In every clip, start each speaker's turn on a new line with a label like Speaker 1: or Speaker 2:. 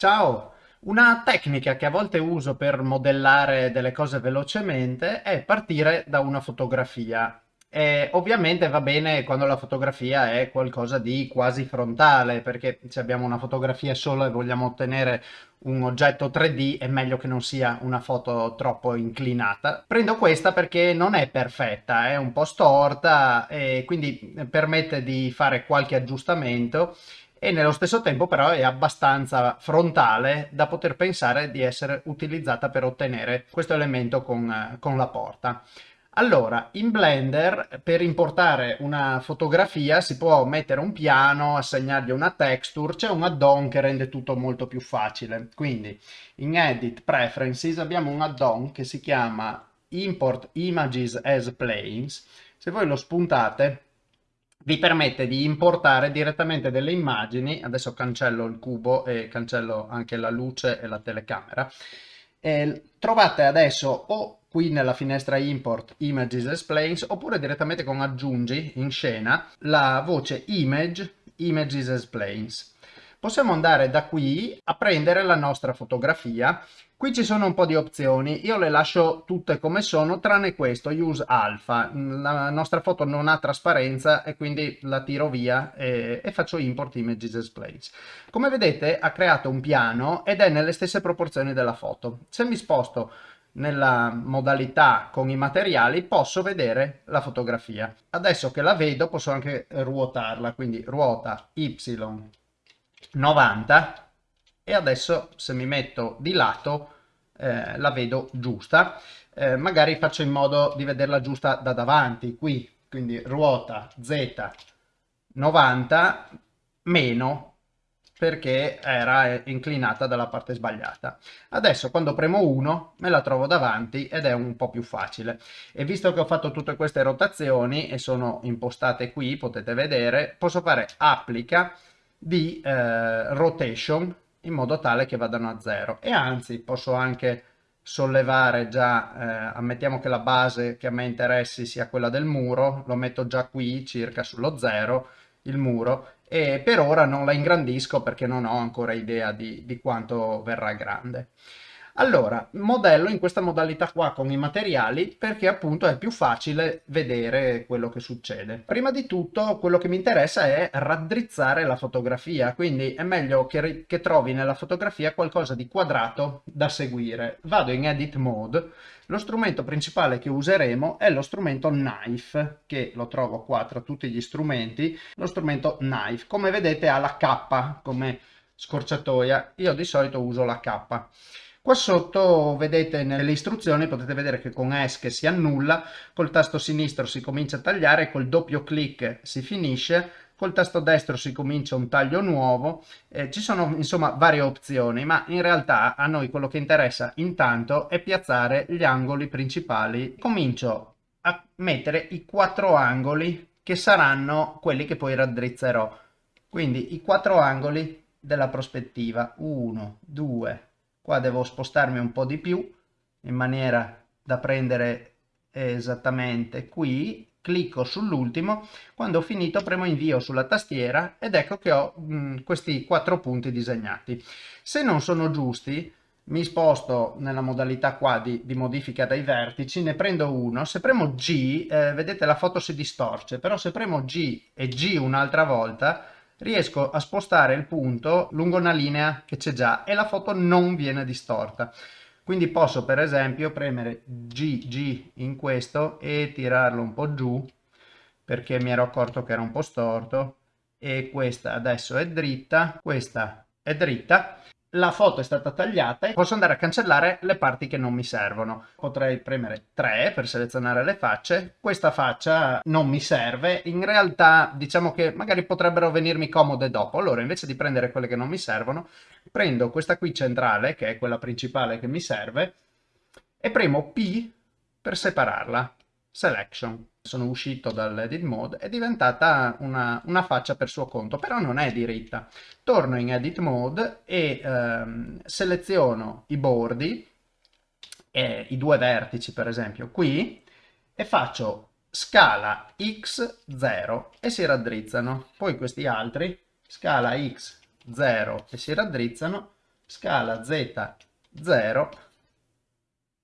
Speaker 1: Ciao! Una tecnica che a volte uso per modellare delle cose velocemente è partire da una fotografia. E ovviamente va bene quando la fotografia è qualcosa di quasi frontale, perché se abbiamo una fotografia solo e vogliamo ottenere un oggetto 3D è meglio che non sia una foto troppo inclinata. Prendo questa perché non è perfetta, è un po' storta e quindi permette di fare qualche aggiustamento e nello stesso tempo però è abbastanza frontale da poter pensare di essere utilizzata per ottenere questo elemento con, con la porta. Allora, in Blender per importare una fotografia si può mettere un piano, assegnargli una texture, c'è un add-on che rende tutto molto più facile. Quindi in Edit Preferences abbiamo un add-on che si chiama Import Images as Planes. Se voi lo spuntate vi permette di importare direttamente delle immagini, adesso cancello il cubo e cancello anche la luce e la telecamera, e trovate adesso o qui nella finestra import images as planes oppure direttamente con aggiungi in scena la voce image images as planes possiamo andare da qui a prendere la nostra fotografia Qui ci sono un po' di opzioni, io le lascio tutte come sono, tranne questo, use alpha. La nostra foto non ha trasparenza e quindi la tiro via e, e faccio import images as place. Come vedete ha creato un piano ed è nelle stesse proporzioni della foto. Se mi sposto nella modalità con i materiali posso vedere la fotografia. Adesso che la vedo posso anche ruotarla, quindi ruota y 90 e adesso se mi metto di lato eh, la vedo giusta. Eh, magari faccio in modo di vederla giusta da davanti, qui, quindi ruota Z 90 meno perché era inclinata dalla parte sbagliata. Adesso quando premo 1 me la trovo davanti ed è un po' più facile. E visto che ho fatto tutte queste rotazioni e sono impostate qui, potete vedere, posso fare applica di eh, rotation in modo tale che vadano a zero e anzi posso anche sollevare già, eh, ammettiamo che la base che a me interessi sia quella del muro, lo metto già qui circa sullo zero il muro e per ora non la ingrandisco perché non ho ancora idea di, di quanto verrà grande. Allora, modello in questa modalità qua con i materiali perché appunto è più facile vedere quello che succede. Prima di tutto quello che mi interessa è raddrizzare la fotografia, quindi è meglio che, che trovi nella fotografia qualcosa di quadrato da seguire. Vado in Edit Mode, lo strumento principale che useremo è lo strumento Knife, che lo trovo qua tra tutti gli strumenti, lo strumento Knife. Come vedete ha la K come scorciatoia, io di solito uso la K. Qua sotto vedete nelle istruzioni, potete vedere che con ESC si annulla, col tasto sinistro si comincia a tagliare, col doppio clic si finisce, col tasto destro si comincia un taglio nuovo, eh, ci sono insomma varie opzioni, ma in realtà a noi quello che interessa intanto è piazzare gli angoli principali. Comincio a mettere i quattro angoli che saranno quelli che poi raddrizzerò. Quindi i quattro angoli della prospettiva, 1, 2, qua devo spostarmi un po' di più in maniera da prendere esattamente qui clicco sull'ultimo quando ho finito premo invio sulla tastiera ed ecco che ho mh, mm, questi quattro punti disegnati. Se non sono giusti mi sposto nella modalità qua di, di, modifica dai vertici, ne prendo uno, se premo G, eh, vedete la foto si distorce, però se premo G e G un'altra volta, riesco a spostare il punto lungo una linea che c'è già e la foto non viene distorta. Quindi posso per esempio premere GG in questo e tirarlo un po' giù perché mi ero accorto che era un po' storto e questa adesso è dritta, questa è dritta la foto è stata tagliata e posso andare a cancellare le parti che non mi servono. Potrei premere 3 per selezionare le facce, questa faccia non mi serve, in realtà diciamo che magari potrebbero venirmi comode dopo, allora invece di prendere quelle che non mi servono, prendo questa qui centrale, che è quella principale che mi serve, e premo P per separarla, Selection sono uscito dall'edit mode, è diventata una, una, faccia per suo conto, però non è diritta. Torno in edit mode e ehm, seleziono i bordi, eh, i due vertici per esempio qui, e faccio scala x0 e si raddrizzano. Poi questi altri, scala x0 e si raddrizzano, scala z 0,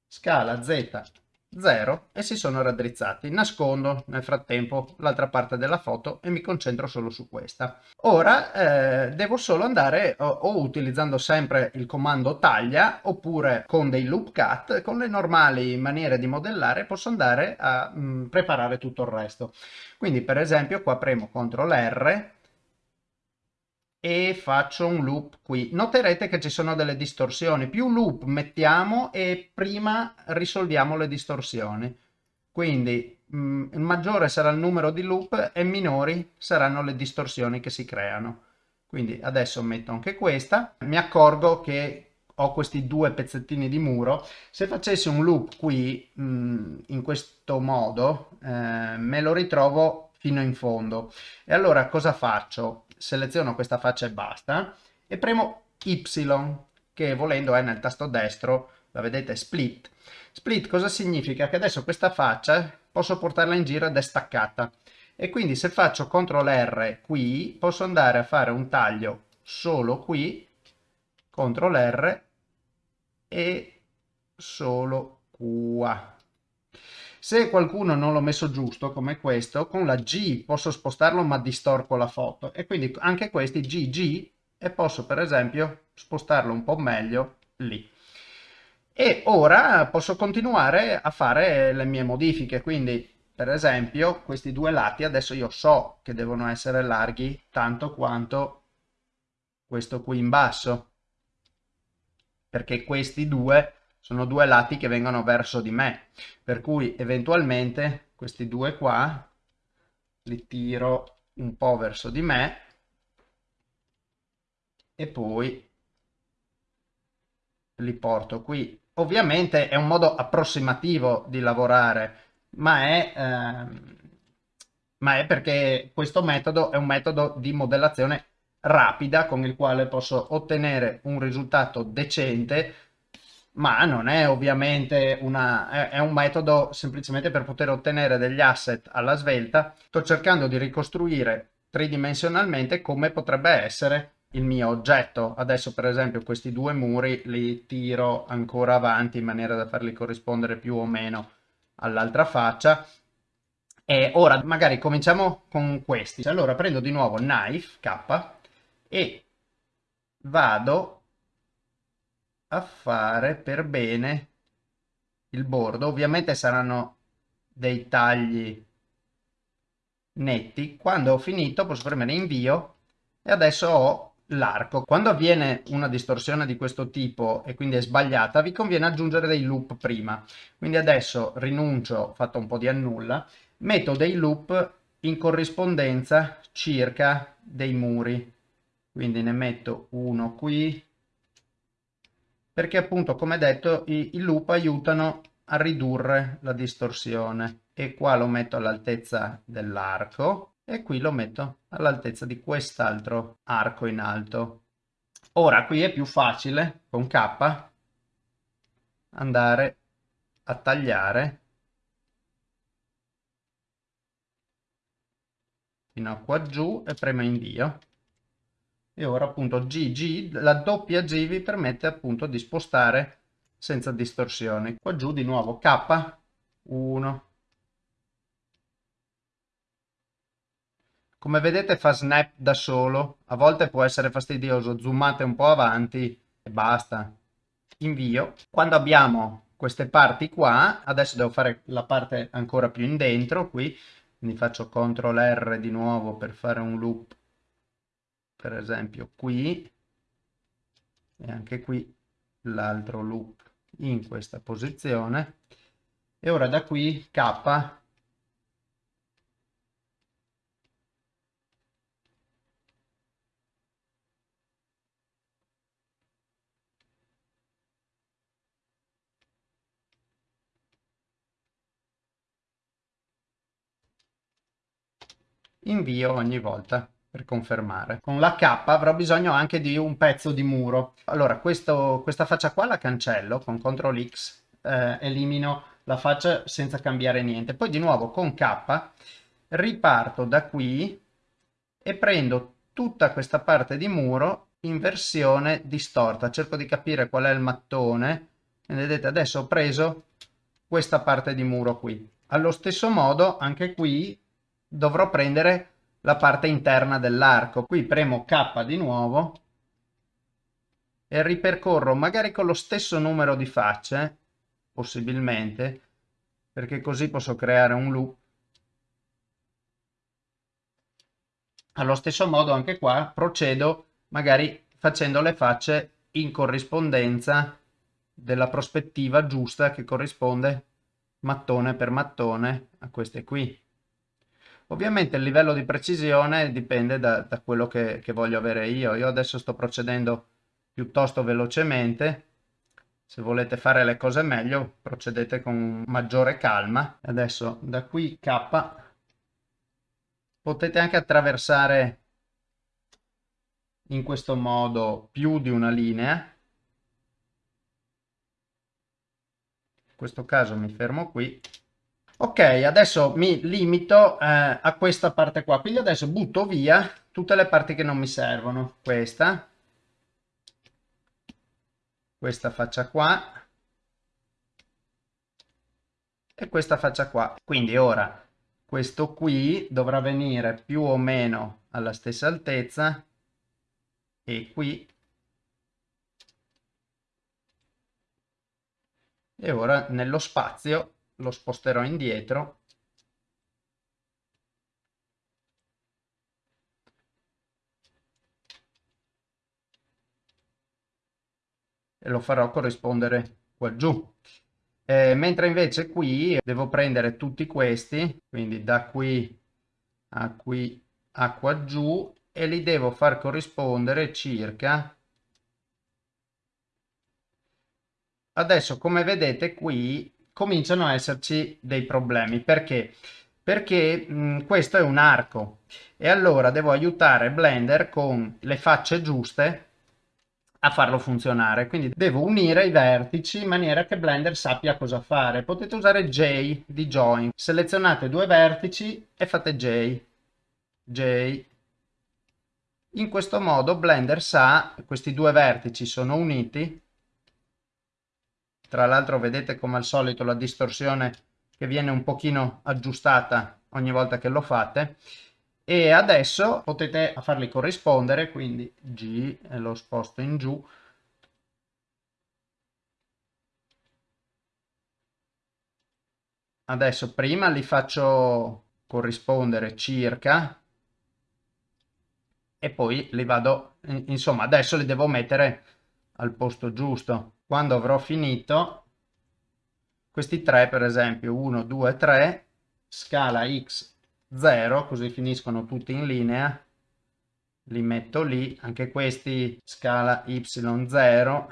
Speaker 1: scala z 0 e si sono raddrizzati. Nascondo nel frattempo l'altra parte della foto e mi concentro solo su questa. Ora eh, devo solo andare o, o, utilizzando sempre il comando taglia oppure con dei loop cut, con le normali maniere di modellare posso andare a mh, mm, preparare tutto il resto. Quindi per esempio qua premo CTRL R e faccio un loop qui. Noterete che ci sono delle distorsioni. Più loop mettiamo e prima risolviamo le distorsioni. Quindi mh, mm, maggiore sarà il numero di loop e minori saranno le distorsioni che si creano. Quindi adesso metto anche questa. Mi accorgo che ho questi due pezzettini di muro. Se facessi un loop qui mh, mm, in questo modo eh, me lo ritrovo fino in fondo. E allora cosa faccio? Seleziono questa faccia e basta e premo Y che volendo è nel tasto destro, la vedete split. Split cosa significa? Che adesso questa faccia posso portarla in giro ed è staccata e quindi se faccio CTRL R qui posso andare a fare un taglio solo qui, CTRL R e solo qua. Se qualcuno non l'ho messo giusto, come questo, con la G posso spostarlo ma distorco la foto. E quindi anche questi GG e posso per esempio spostarlo un po' meglio lì. E ora posso continuare a fare le mie modifiche, quindi per esempio questi due lati adesso io so che devono essere larghi tanto quanto questo qui in basso, perché questi due sono due lati che vengono verso di me, per cui eventualmente questi due qua li tiro un po' verso di me e poi li porto qui. Ovviamente è un modo approssimativo di lavorare, ma è, ehm, ma è perché questo metodo è un metodo di modellazione rapida con il quale posso ottenere un risultato decente ma non è ovviamente una, è, un metodo semplicemente per poter ottenere degli asset alla svelta. Sto cercando di ricostruire tridimensionalmente come potrebbe essere il mio oggetto. Adesso per esempio questi due muri li tiro ancora avanti in maniera da farli corrispondere più o meno all'altra faccia. E ora magari cominciamo con questi. Allora prendo di nuovo knife K e vado a fare per bene il bordo. Ovviamente saranno dei tagli netti. Quando ho finito posso premere invio e adesso ho l'arco. Quando avviene una distorsione di questo tipo e quindi è sbagliata, vi conviene aggiungere dei loop prima. Quindi adesso rinuncio, fatto un po' di annulla, metto dei loop in corrispondenza circa dei muri. Quindi ne metto uno qui, perché appunto come detto i, i loop aiutano a ridurre la distorsione e qua lo metto all'altezza dell'arco e qui lo metto all'altezza di quest'altro arco in alto. Ora qui è più facile con K andare a tagliare fino a qua giù e premo invio e ora appunto GG, la doppia G vi permette appunto di spostare senza distorsioni. Qua giù di nuovo K, 1. Come vedete fa snap da solo, a volte può essere fastidioso, zoomate un po' avanti e basta. Invio. Quando abbiamo queste parti qua, adesso devo fare la parte ancora più in dentro qui, quindi faccio CTRL R di nuovo per fare un loop per esempio qui e anche qui l'altro loop in questa posizione e ora da qui K. Invio ogni volta per confermare. Con la K avrò bisogno anche di un pezzo di muro. Allora, questo, questa faccia qua la cancello con CTRL X, eh, elimino la faccia senza cambiare niente. Poi di nuovo con K riparto da qui e prendo tutta questa parte di muro in versione distorta. Cerco di capire qual è il mattone. Vedete, adesso ho preso questa parte di muro qui. Allo stesso modo, anche qui dovrò prendere la parte interna dell'arco. Qui premo K di nuovo e ripercorro magari con lo stesso numero di facce, possibilmente, perché così posso creare un loop. Allo stesso modo anche qua procedo magari facendo le facce in corrispondenza della prospettiva giusta che corrisponde mattone per mattone a queste qui. Ovviamente il livello di precisione dipende da, da quello che, che voglio avere io. Io adesso sto procedendo piuttosto velocemente. Se volete fare le cose meglio, procedete con maggiore calma. Adesso da qui K potete anche attraversare in questo modo più di una linea. In questo caso mi fermo qui. Ok, adesso mi limito eh, a questa parte qua, quindi adesso butto via tutte le parti che non mi servono. Questa, questa faccia qua. E questa faccia qua. Quindi ora questo qui dovrà venire più o meno alla stessa altezza. E qui. E ora nello spazio lo sposterò indietro e lo farò corrispondere qua giù. Eh, mentre invece qui devo prendere tutti questi, quindi da qui a qui a qua giù e li devo far corrispondere circa adesso come vedete qui cominciano a esserci dei problemi perché perché mh, questo è un arco e allora devo aiutare Blender con le facce giuste a farlo funzionare. Quindi devo unire i vertici in maniera che Blender sappia cosa fare. Potete usare J di Join. Selezionate due vertici e fate J. J. In questo modo Blender sa questi due vertici sono uniti. Tra l'altro vedete come al solito la distorsione che viene un pochino aggiustata ogni volta che lo fate. E adesso potete farli corrispondere quindi G lo sposto in giù. Adesso prima li faccio corrispondere circa e poi li vado insomma adesso li devo mettere al posto giusto quando avrò finito questi tre per esempio 1 2 3 scala x 0 così finiscono tutti in linea li metto lì anche questi scala y0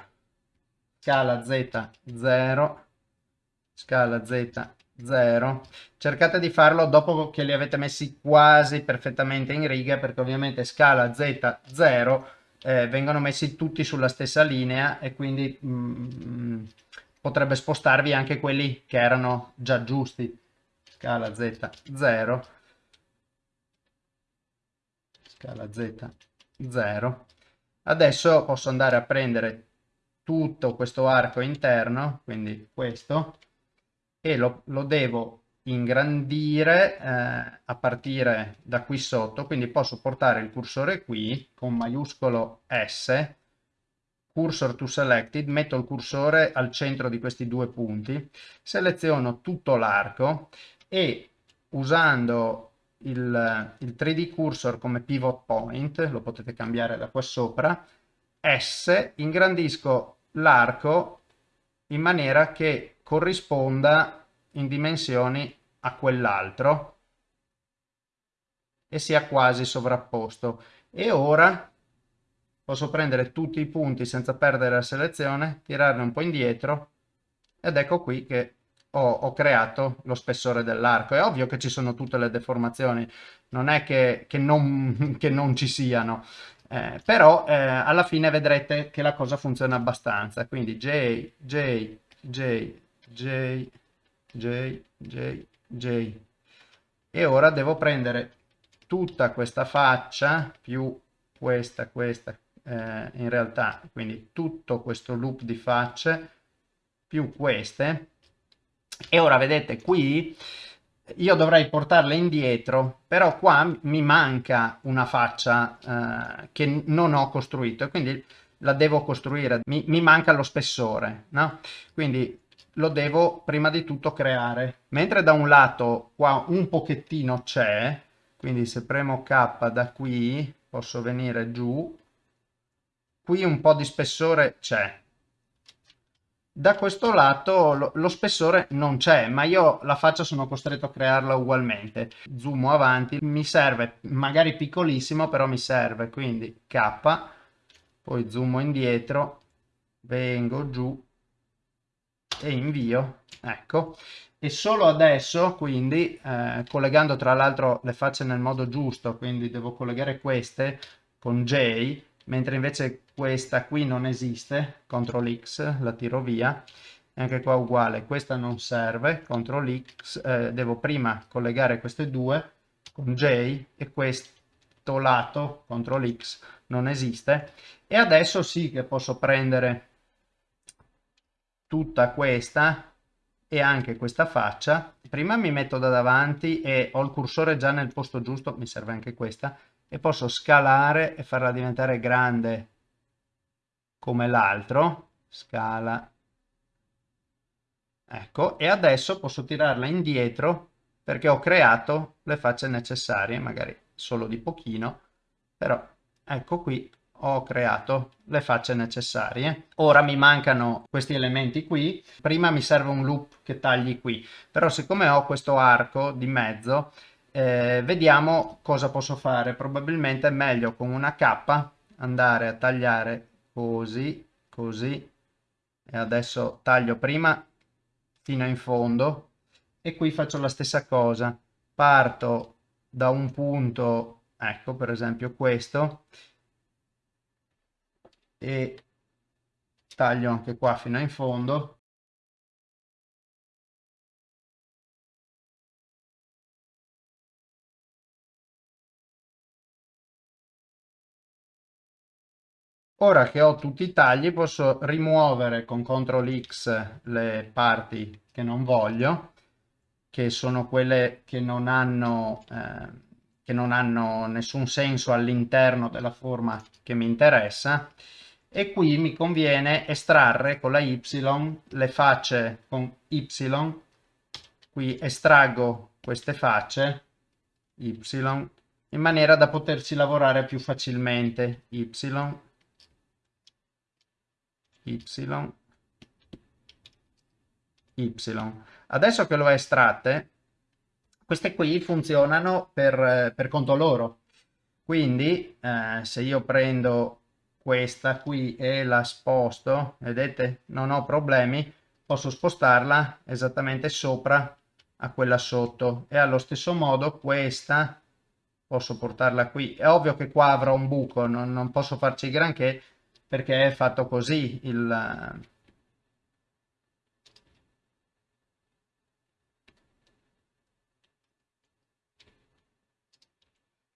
Speaker 1: scala z0 scala z0 cercate di farlo dopo che li avete messi quasi perfettamente in riga perché ovviamente scala z0 eh, vengono messi tutti sulla stessa linea e quindi mm, potrebbe spostarvi anche quelli che erano già giusti. Scala z0 scala z 0 adesso posso andare a prendere tutto questo arco interno quindi questo e lo, lo devo ingrandire eh, a partire da qui sotto quindi posso portare il cursore qui con maiuscolo S cursor to selected metto il cursore al centro di questi due punti seleziono tutto l'arco e usando il, il 3D cursor come pivot point, lo potete cambiare da qua sopra, S, ingrandisco l'arco in maniera che corrisponda in dimensioni a quell'altro e sia quasi sovrapposto. E ora posso prendere tutti i punti senza perdere la selezione, tirarne un po' indietro ed ecco qui che ho, ho creato lo spessore dell'arco. È ovvio che ci sono tutte le deformazioni, non è che, che, non, che non, ci siano, eh, però eh, alla fine vedrete che la cosa funziona abbastanza. Quindi J, J, J, J, J, J, J. E ora devo prendere tutta questa faccia più questa, questa, eh, in realtà, quindi tutto questo loop di facce più queste. E ora vedete qui io dovrei portarle indietro, però qua mi manca una faccia eh, che non ho costruito e quindi la devo costruire, mi, mi manca lo spessore, no? Quindi lo devo prima di tutto creare. Mentre da un lato qua un pochettino c'è, quindi se premo K da qui posso venire giù, qui un po' di spessore c'è, da questo lato lo, lo spessore non c'è, ma io la faccia sono costretto a crearla ugualmente. Zoomo avanti, mi serve, magari piccolissimo, però mi serve, quindi K, poi zoomo indietro, vengo giù e invio, ecco. E solo adesso, quindi, eh, collegando tra l'altro le facce nel modo giusto, quindi devo collegare queste con J, mentre invece questa qui non esiste, CTRL X, la tiro via, e anche qua uguale, questa non serve, CTRL X, eh, devo prima collegare queste due con J e questo lato, CTRL X, non esiste, e adesso sì che posso prendere tutta questa e anche questa faccia, prima mi metto da davanti e ho il cursore già nel posto giusto, mi serve anche questa, e posso scalare e farla diventare grande come l'altro, scala, ecco, e adesso posso tirarla indietro perché ho creato le facce necessarie, magari solo di pochino, però ecco qui ho creato le facce necessarie. Ora mi mancano questi elementi qui, prima mi serve un loop che tagli qui, però siccome ho questo arco di mezzo, eh, vediamo cosa posso fare. Probabilmente è meglio con una K andare a tagliare così così. E adesso taglio prima fino in fondo. E qui faccio la stessa cosa. Parto da un punto ecco per esempio questo e taglio anche qua fino in fondo. Ora che ho tutti i tagli posso rimuovere con CTRL X le parti che non voglio, che sono quelle che non hanno, eh, che non hanno nessun senso all'interno della forma che mi interessa e qui mi conviene estrarre con la Y le facce con Y, qui estraggo queste facce Y in maniera da poterci lavorare più facilmente Y y, y. Adesso che lo ho estratte, queste qui funzionano per, per conto loro. Quindi eh, se io prendo questa qui e la sposto, vedete, non ho problemi, posso spostarla esattamente sopra a quella sotto e allo stesso modo questa posso portarla qui. È ovvio che qua avrò un buco, non, non posso farci granché, perché è fatto così il...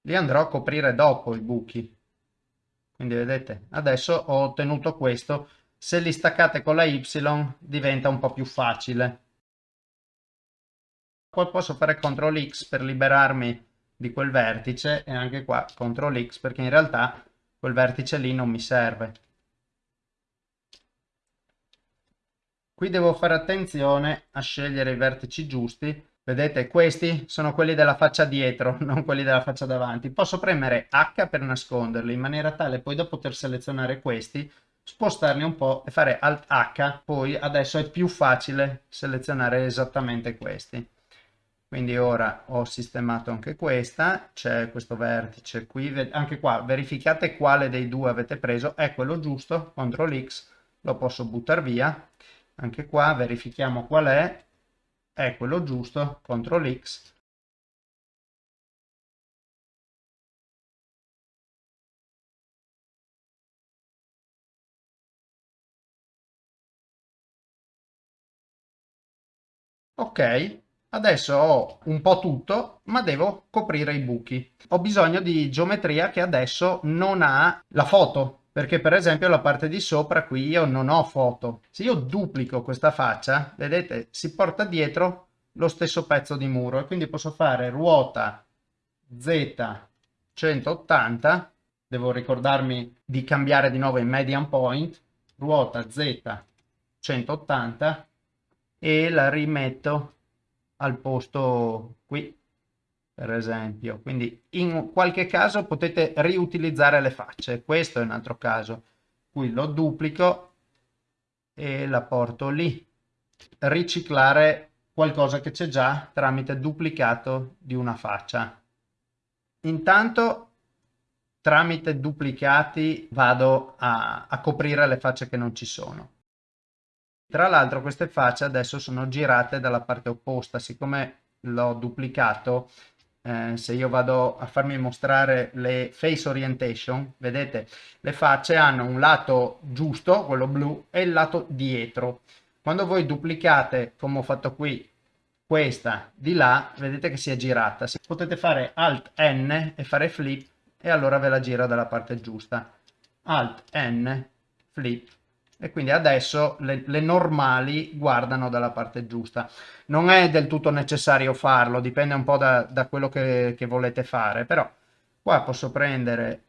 Speaker 1: Li andrò a coprire dopo i buchi. Quindi vedete, adesso ho ottenuto questo. Se li staccate con la Y diventa un po' più facile. Poi posso fare CTRL X per liberarmi di quel vertice e anche qua CTRL X perché in realtà quel vertice lì non mi serve. Qui devo fare attenzione a scegliere i vertici giusti. Vedete, questi sono quelli della faccia dietro, non quelli della faccia davanti. Posso premere H per nasconderli in maniera tale poi da poter selezionare questi, spostarli un po' e fare Alt H. Poi adesso è più facile selezionare esattamente questi. Quindi ora ho sistemato anche questa, c'è questo vertice qui, anche qua verificate quale dei due avete preso, è quello giusto, CTRL X, lo posso buttare via anche qua verifichiamo qual è è quello giusto CTRL X. Ok adesso ho un po' tutto ma devo coprire i buchi. Ho bisogno di geometria che adesso non ha la foto perché per esempio la parte di sopra qui io non ho foto. Se io duplico questa faccia, vedete, si porta dietro lo stesso pezzo di muro e quindi posso fare ruota Z 180, devo ricordarmi di cambiare di nuovo in median point, ruota Z 180 e la rimetto al posto qui per esempio. Quindi in qualche caso potete riutilizzare le facce. Questo è un altro caso. Qui lo duplico e la porto lì. Riciclare qualcosa che c'è già tramite duplicato di una faccia. Intanto tramite duplicati vado a, a coprire le facce che non ci sono. Tra l'altro queste facce adesso sono girate dalla parte opposta, siccome l'ho duplicato eh, se io vado a farmi mostrare le face orientation, vedete, le facce hanno un lato giusto, quello blu, e il lato dietro. Quando voi duplicate, come ho fatto qui, questa di là, vedete che si è girata. Potete fare Alt N e fare flip e allora ve la gira dalla parte giusta. Alt N, flip, e quindi adesso le, le, normali guardano dalla parte giusta. Non è del tutto necessario farlo, dipende un po' da, da quello che, che, volete fare, però qua posso prendere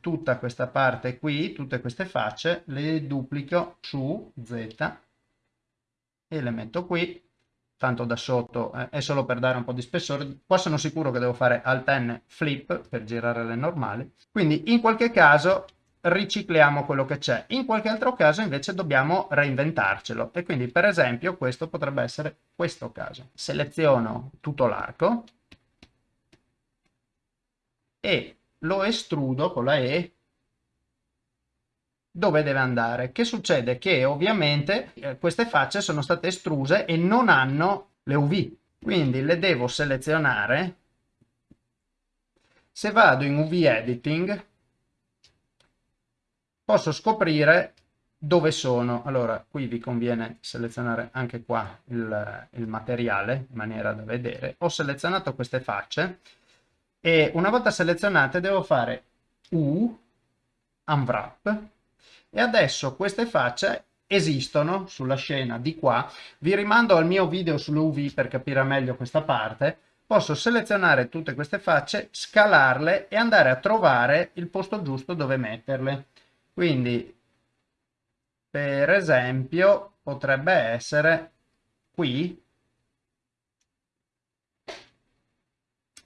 Speaker 1: tutta questa parte qui, tutte queste facce, le duplico su Z e le metto qui, tanto da sotto eh, è solo per dare un po' di spessore. Qua sono sicuro che devo fare Alt N flip per girare le normali, quindi in qualche caso ricicliamo quello che c'è. In qualche altro caso invece dobbiamo reinventarcelo e quindi per esempio questo potrebbe essere questo caso. Seleziono tutto l'arco e lo estrudo con la E dove deve andare. Che succede? Che ovviamente eh, queste facce sono state estruse e non hanno le UV. Quindi le devo selezionare. Se vado in UV Editing posso scoprire dove sono. Allora, qui vi conviene selezionare anche qua il, il materiale in maniera da vedere. Ho selezionato queste facce e una volta selezionate devo fare U, Unwrap, e adesso queste facce esistono sulla scena di qua. Vi rimando al mio video sull'UV per capire meglio questa parte. Posso selezionare tutte queste facce, scalarle e andare a trovare il posto giusto dove metterle. Quindi, per esempio, potrebbe essere qui.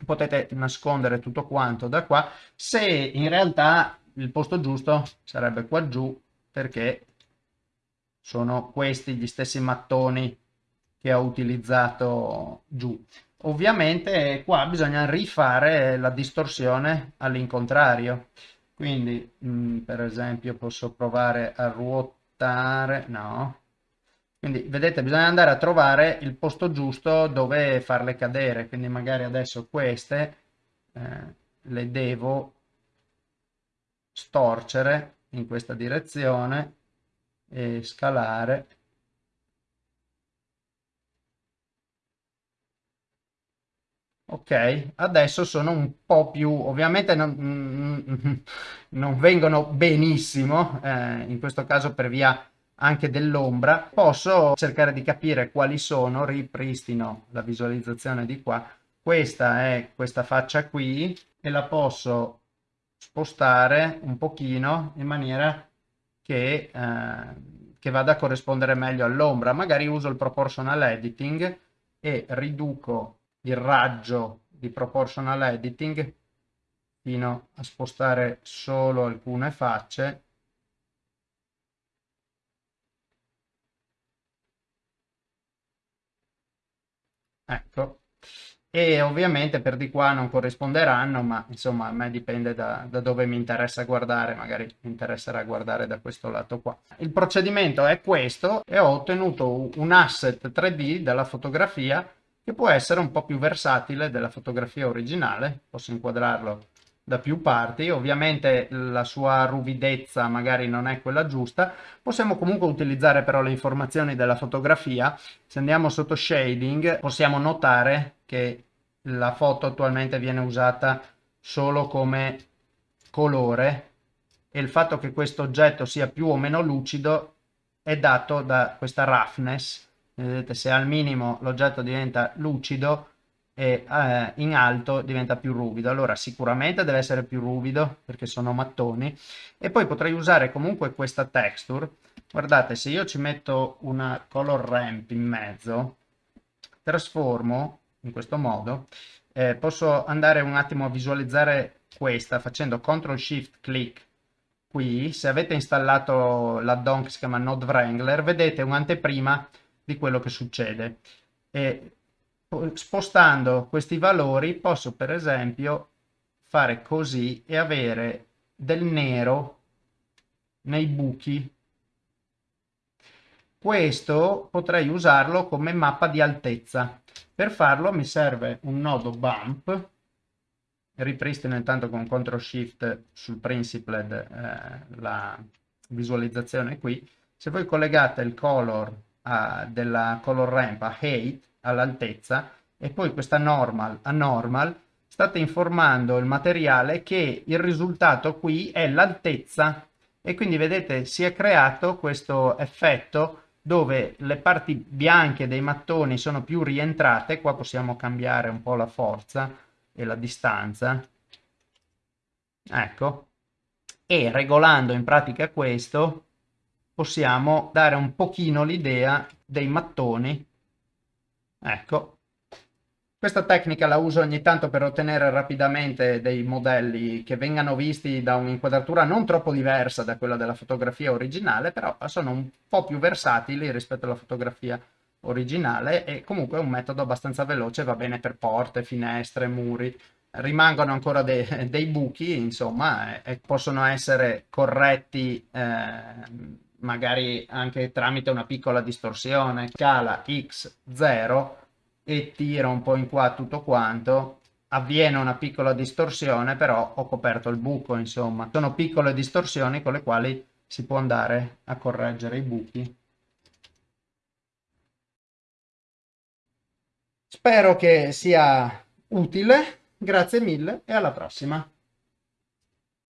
Speaker 1: Potete nascondere tutto quanto da qua, se in realtà il posto giusto sarebbe qua giù, perché sono questi gli stessi mattoni che ho utilizzato giù. Ovviamente qua bisogna rifare la distorsione all'incontrario quindi mh, mm, per esempio posso provare a ruotare no? Quindi vedete bisogna andare a trovare il posto giusto dove farle cadere. Quindi magari adesso queste eh, le devo storcere in questa direzione e scalare ok adesso sono un po più ovviamente non, non vengono benissimo eh, in questo caso per via anche dell'ombra. Posso cercare di capire quali sono ripristino la visualizzazione di qua. Questa è questa faccia qui e la posso spostare un pochino in maniera che, eh, che vada a corrispondere meglio all'ombra. Magari uso il proportional editing e riduco il raggio di proportional editing fino a spostare solo alcune facce. Ecco. E ovviamente per di qua non corrisponderanno ma insomma a me dipende da, da, dove mi interessa guardare magari mi interesserà guardare da questo lato qua. Il procedimento è questo e ho ottenuto un asset 3d della fotografia che può essere un po' più versatile della fotografia originale, posso inquadrarlo da più parti, ovviamente la sua ruvidezza magari non è quella giusta, possiamo comunque utilizzare però le informazioni della fotografia, se andiamo sotto shading possiamo notare che la foto attualmente viene usata solo come colore e il fatto che questo oggetto sia più o meno lucido è dato da questa roughness. Vedete, se al minimo l'oggetto diventa lucido e eh, in alto diventa più ruvido. Allora sicuramente deve essere più ruvido perché sono mattoni e poi potrei usare comunque questa texture. Guardate, se io ci metto una color ramp in mezzo, trasformo in questo modo, eh, posso andare un attimo a visualizzare questa facendo CTRL SHIFT click qui, se avete installato l'addon che si chiama Node Wrangler, vedete un'anteprima di quello che succede. E spostando questi valori posso per esempio fare così e avere del nero nei buchi. Questo potrei usarlo come mappa di altezza. Per farlo mi serve un nodo bump ripristino intanto con CTRL SHIFT sul Principled eh, la visualizzazione qui. Se voi collegate il color a, della color ramp a height, all'altezza, e poi questa normal a normal, state informando il materiale che il risultato qui è l'altezza. E quindi vedete si è creato questo effetto dove le parti bianche dei mattoni sono più rientrate, qua possiamo cambiare un po' la forza, e la distanza. Ecco. E regolando in pratica questo possiamo dare un pochino l'idea dei mattoni. Ecco questa tecnica la uso ogni tanto per ottenere rapidamente dei modelli che vengano visti da un'inquadratura non troppo diversa da quella della fotografia originale, però sono un po' più versatili rispetto alla fotografia originale e comunque è un metodo abbastanza veloce, va bene per porte, finestre, muri, rimangono ancora de dei buchi, insomma, e, e possono essere corretti eh, magari anche tramite una piccola distorsione, scala x0 e tiro un po' in qua tutto quanto, avviene una piccola distorsione, però ho coperto il buco, insomma. Sono piccole distorsioni con le quali si può andare a correggere i buchi. Spero che sia utile, grazie mille e alla prossima.